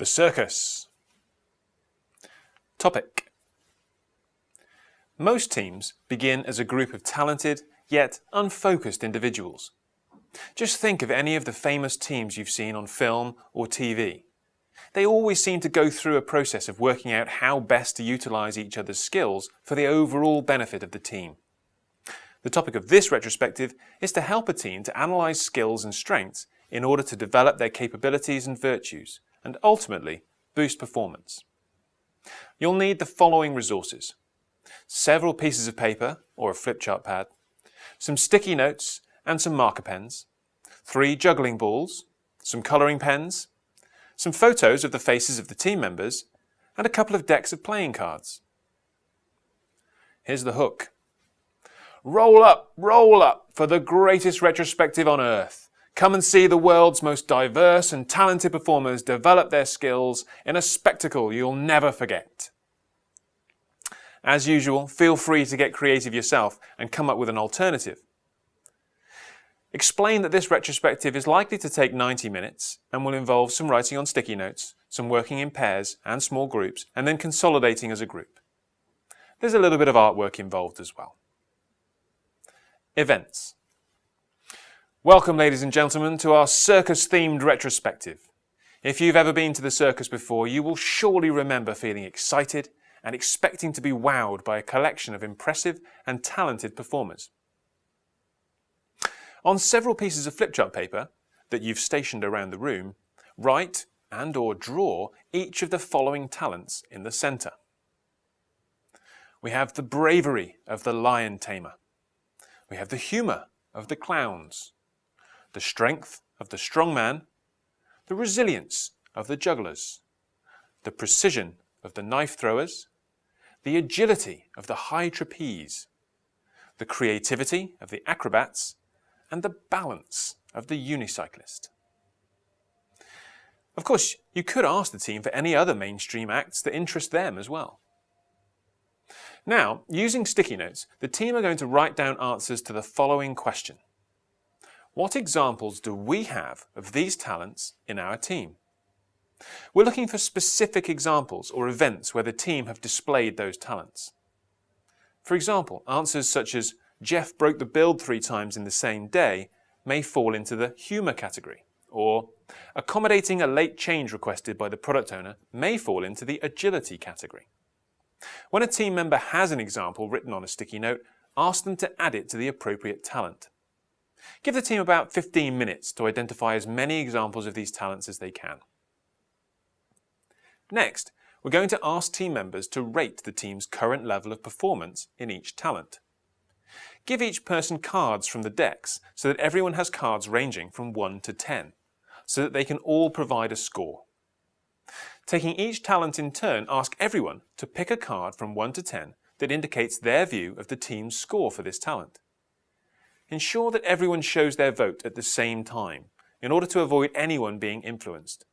The circus. Topic. Most teams begin as a group of talented yet unfocused individuals. Just think of any of the famous teams you've seen on film or TV. They always seem to go through a process of working out how best to utilise each other's skills for the overall benefit of the team. The topic of this retrospective is to help a team to analyse skills and strengths in order to develop their capabilities and virtues and ultimately boost performance. You'll need the following resources. Several pieces of paper or a flip chart pad, some sticky notes and some marker pens, three juggling balls, some colouring pens, some photos of the faces of the team members, and a couple of decks of playing cards. Here's the hook. Roll up, roll up for the greatest retrospective on earth. Come and see the world's most diverse and talented performers develop their skills in a spectacle you'll never forget. As usual, feel free to get creative yourself and come up with an alternative. Explain that this retrospective is likely to take 90 minutes and will involve some writing on sticky notes, some working in pairs and small groups, and then consolidating as a group. There's a little bit of artwork involved as well. Events. Welcome, ladies and gentlemen, to our circus-themed retrospective. If you've ever been to the circus before, you will surely remember feeling excited and expecting to be wowed by a collection of impressive and talented performers. On several pieces of flipchart paper that you've stationed around the room, write and or draw each of the following talents in the centre. We have the bravery of the lion tamer. We have the humour of the clowns the strength of the strong man, the resilience of the jugglers, the precision of the knife throwers, the agility of the high trapeze, the creativity of the acrobats, and the balance of the unicyclist. Of course, you could ask the team for any other mainstream acts that interest them as well. Now, using sticky notes, the team are going to write down answers to the following question. What examples do we have of these talents in our team? We're looking for specific examples or events where the team have displayed those talents. For example, answers such as Jeff broke the build three times in the same day may fall into the humour category, or accommodating a late change requested by the product owner may fall into the agility category. When a team member has an example written on a sticky note, ask them to add it to the appropriate talent. Give the team about 15 minutes to identify as many examples of these talents as they can. Next, we're going to ask team members to rate the team's current level of performance in each talent. Give each person cards from the decks so that everyone has cards ranging from 1 to 10, so that they can all provide a score. Taking each talent in turn, ask everyone to pick a card from 1 to 10 that indicates their view of the team's score for this talent. Ensure that everyone shows their vote at the same time in order to avoid anyone being influenced.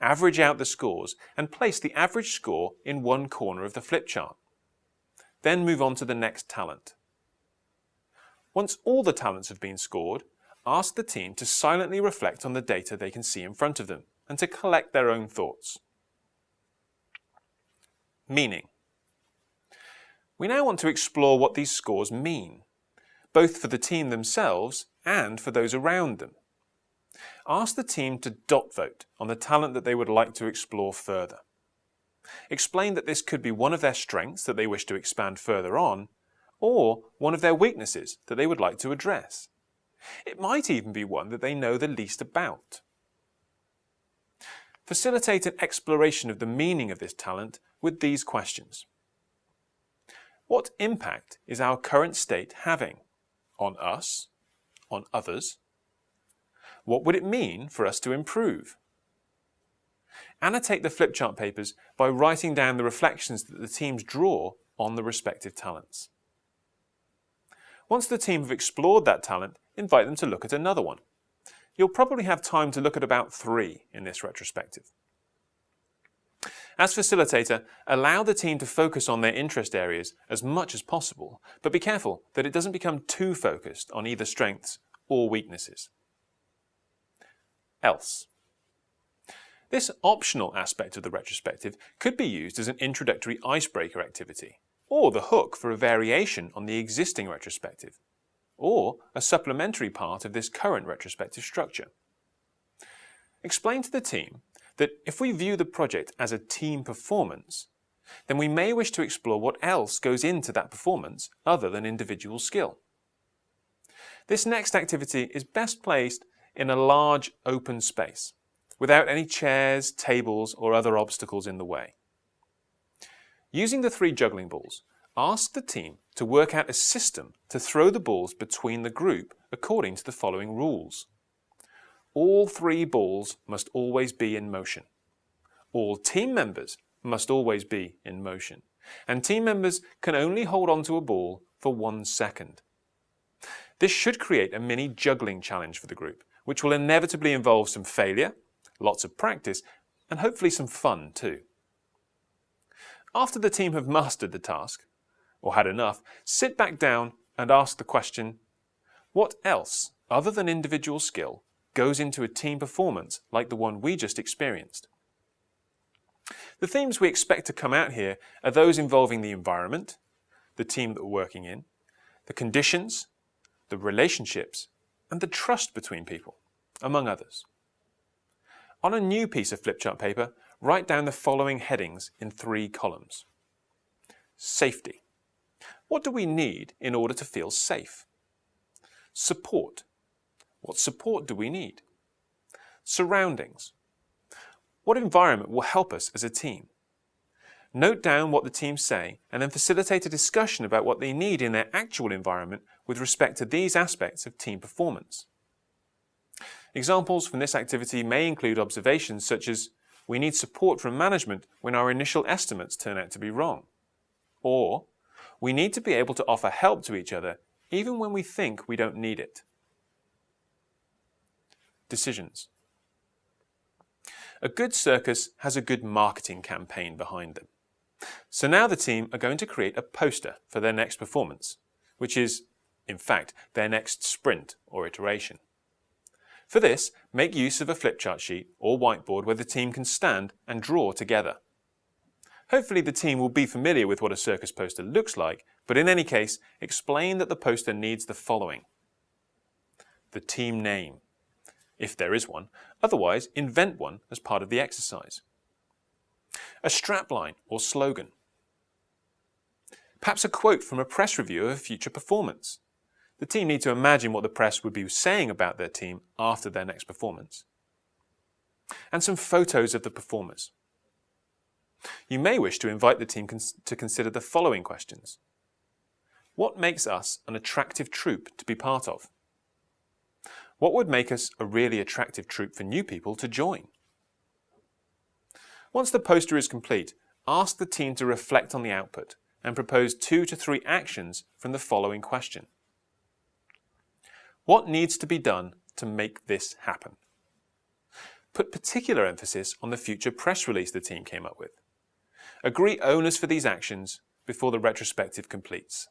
Average out the scores and place the average score in one corner of the flip chart. Then move on to the next talent. Once all the talents have been scored, ask the team to silently reflect on the data they can see in front of them and to collect their own thoughts. Meaning. We now want to explore what these scores mean both for the team themselves and for those around them. Ask the team to dot vote on the talent that they would like to explore further. Explain that this could be one of their strengths that they wish to expand further on, or one of their weaknesses that they would like to address. It might even be one that they know the least about. Facilitate an exploration of the meaning of this talent with these questions. What impact is our current state having? On us, on others? What would it mean for us to improve? Annotate the flipchart papers by writing down the reflections that the teams draw on the respective talents. Once the team have explored that talent, invite them to look at another one. You'll probably have time to look at about three in this retrospective. As facilitator, allow the team to focus on their interest areas as much as possible, but be careful that it doesn't become too focused on either strengths or weaknesses. Else. This optional aspect of the retrospective could be used as an introductory icebreaker activity, or the hook for a variation on the existing retrospective, or a supplementary part of this current retrospective structure. Explain to the team that if we view the project as a team performance, then we may wish to explore what else goes into that performance other than individual skill. This next activity is best placed in a large open space, without any chairs, tables or other obstacles in the way. Using the three juggling balls, ask the team to work out a system to throw the balls between the group according to the following rules. All three balls must always be in motion. All team members must always be in motion. And team members can only hold on to a ball for one second. This should create a mini juggling challenge for the group, which will inevitably involve some failure, lots of practice, and hopefully some fun too. After the team have mastered the task, or had enough, sit back down and ask the question, what else, other than individual skill, goes into a team performance like the one we just experienced? The themes we expect to come out here are those involving the environment, the team that we're working in, the conditions, the relationships, and the trust between people, among others. On a new piece of flipchart paper, write down the following headings in three columns. Safety. What do we need in order to feel safe? Support. What support do we need? Surroundings. What environment will help us as a team? Note down what the team say and then facilitate a discussion about what they need in their actual environment with respect to these aspects of team performance. Examples from this activity may include observations such as we need support from management when our initial estimates turn out to be wrong. Or we need to be able to offer help to each other even when we think we don't need it. Decisions. A good circus has a good marketing campaign behind them. So now the team are going to create a poster for their next performance, which is, in fact, their next sprint or iteration. For this, make use of a flipchart sheet or whiteboard where the team can stand and draw together. Hopefully the team will be familiar with what a circus poster looks like, but in any case, explain that the poster needs the following. The team name, if there is one. Otherwise, invent one as part of the exercise. A strapline or slogan. Perhaps a quote from a press review of a future performance. The team need to imagine what the press would be saying about their team after their next performance. And some photos of the performers. You may wish to invite the team cons to consider the following questions. What makes us an attractive troupe to be part of? What would make us a really attractive troupe for new people to join? Once the poster is complete, ask the team to reflect on the output and propose two to three actions from the following question. What needs to be done to make this happen? Put particular emphasis on the future press release the team came up with. Agree owners for these actions before the retrospective completes.